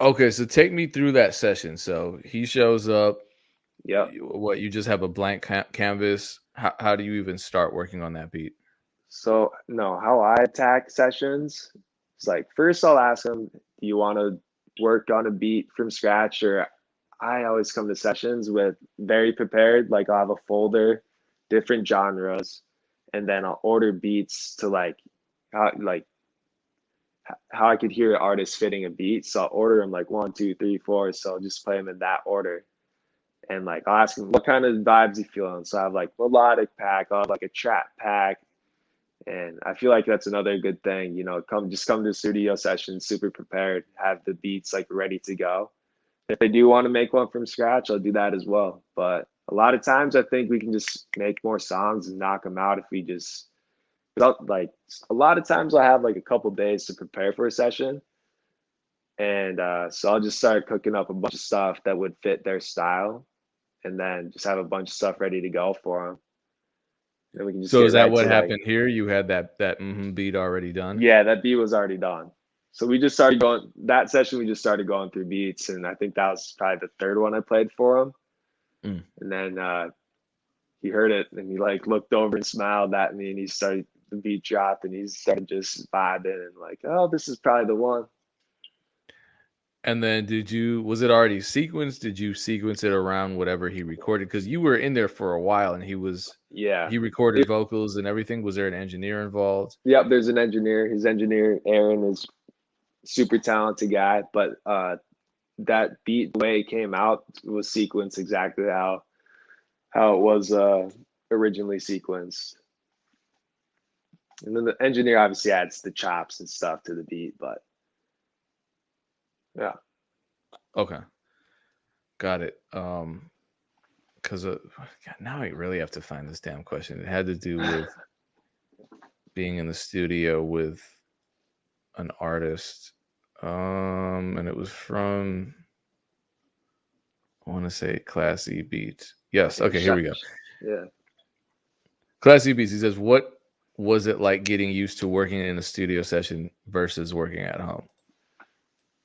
Okay, so take me through that session. So he shows up. Yeah. What you just have a blank ca- canvas. How how do you even start working on that beat? So no, how I attack sessions is like first I'll ask them, do you want to work on a beat from scratch or I always come to sessions with very prepared, like I'll have a folder, different genres, and then I'll order beats to like how like how I could hear an artist fitting a beat. So I'll order them like one, two, three, four. So I'll just play them in that order. And like I'll ask him what kind of vibes he feeling. So I have like melodic pack, I'll have like a trap pack, and I feel like that's another good thing, you know, come just come to studio session super prepared, have the beats like ready to go. If they do want to make one from scratch, I'll do that as well. But a lot of times I think we can just make more songs and knock them out if we just without like a lot of times I'll have like a couple days to prepare for a session. And uh, so I'll just start cooking up a bunch of stuff that would fit their style and then just have a bunch of stuff ready to go for them. Then we can just So is that right what to, like- happened here? You had that that mhm beat already done. Yeah, that beat was already done. So we just started going that session. We just started going through beats, and I think that was probably the third one I played for him. Mm. And then uh, he heard it, and he like looked over and smiled at me, and he started the beat dropped, and he started just vibing and like, oh, this is probably the one. And then did you was it already sequenced? Did you sequence it around whatever he recorded? Because you were in there for a while and he was Yeah. he recorded vocals and everything. Was there an engineer involved? Yep. There's an engineer. His engineer Aaron is super talented guy, but uh, that beat the way it came out was sequenced exactly how how it was uh, originally sequenced. And then the engineer obviously adds the chops and stuff to the beat, but yeah. Okay. Got it. Um because uh, now I really have to find this damn question. It had to do with being in the studio with an artist. Um and it was from I want to say Classy Beats. Yes. Okay, here we go. Yeah. Classy Beats. He says, "What was it like getting used to working in a studio session versus working at home?"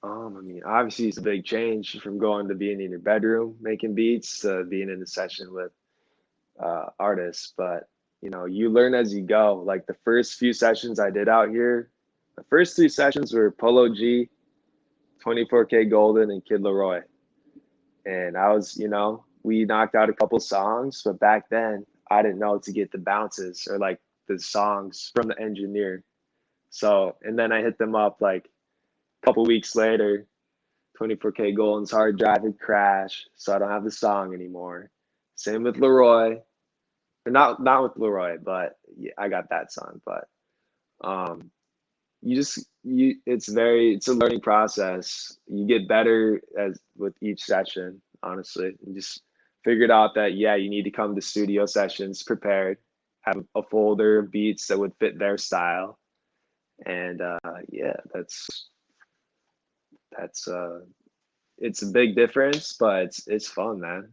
Um, I mean, obviously it's a big change from going to being in your bedroom making beats to being in a session with uh, artists. But you know, you learn as you go. Like the first few sessions I did out here, the first three sessions were Polo G, 24kGoldn, and Kid LAROI. And I was, you know, we knocked out a couple songs, but back then I didn't know to get the bounces or like the songs from the engineer. So, and then I hit them up like a couple weeks later, 24kGoldn's hard drive had crashed, so I don't have the song anymore. Same with LAROI. Not not with LAROI, but yeah, I got that song. But um you just you it's very it's a learning process. You get better as with each session, honestly. You just figured out that yeah, you need to come to studio sessions prepared, have a folder of beats that would fit their style. And uh yeah, that's that's uh it's a big difference but it's it's fun man